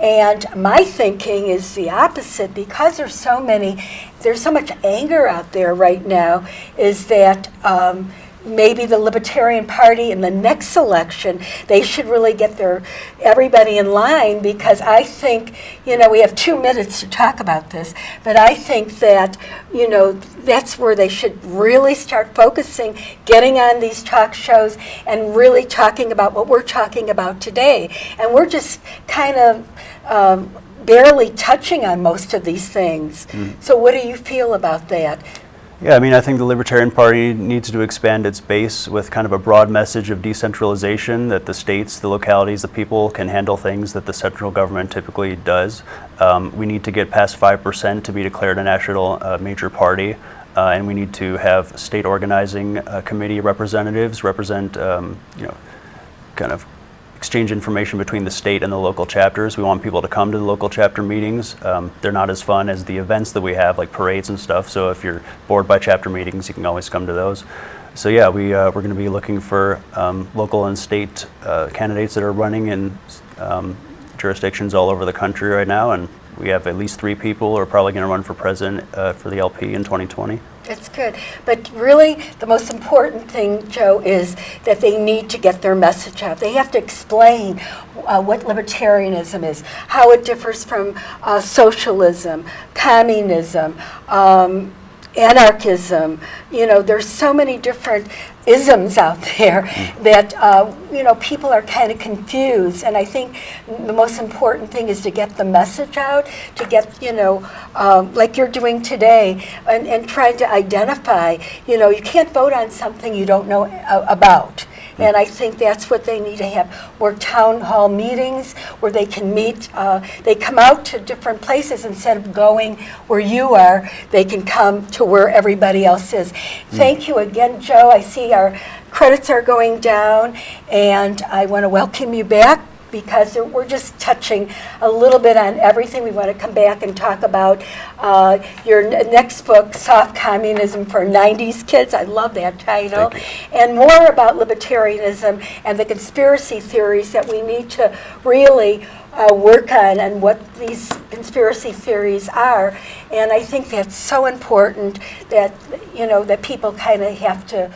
And my thinking is the opposite because there's so many, there's so much anger out there right now, is that um, maybe the Libertarian Party in the next election, they should really get their, everybody in line because I think, you know, we have two minutes to talk about this, but I think that, you know, that's where they should really start focusing, getting on these talk shows and really talking about what we're talking about today. And we're just kind of um, barely touching on most of these things. So what do you feel about that? Yeah, I mean, I think the Libertarian Party needs to expand its base with kind of a broad message of decentralization, that the states, the localities, the people can handle things that the central government typically does. Um, we need to get past 5% to be declared a national uh, major party, uh, and we need to have state organizing uh, committee representatives represent, um, you know, kind of exchange information between the state and the local chapters. We want people to come to the local chapter meetings. Um, they're not as fun as the events that we have, like parades and stuff. So if you're bored by chapter meetings, you can always come to those. So yeah, we, uh, we're going to be looking for um, local and state uh, candidates that are running in um, jurisdictions all over the country right now. And we have at least three people who are probably going to run for president uh, for the LP in 2020. That's good. But really, the most important thing, Joe, is that they need to get their message out. They have to explain uh, what libertarianism is, how it differs from uh, socialism, communism, um, anarchism. You know, there's so many different isms out there that, uh, you know, people are kind of confused. And I think the most important thing is to get the message out, to get, you know, um, like you're doing today, and, and trying to identify, you know, you can't vote on something you don't know about. And I think that's what they need to have, more town hall meetings where they can meet, uh, they come out to different places instead of going where you are, they can come to where everybody else is. Thank you again, Joe. I see our credits are going down, and I want to welcome you back because we're just touching a little bit on everything. We want to come back and talk about uh, your n- next book, Soft Communism for 90s Kids. I love that title. And more about libertarianism and the conspiracy theories that we need to really uh, work on and what these conspiracy theories are. And I think that's so important that, you know, that people kind of have to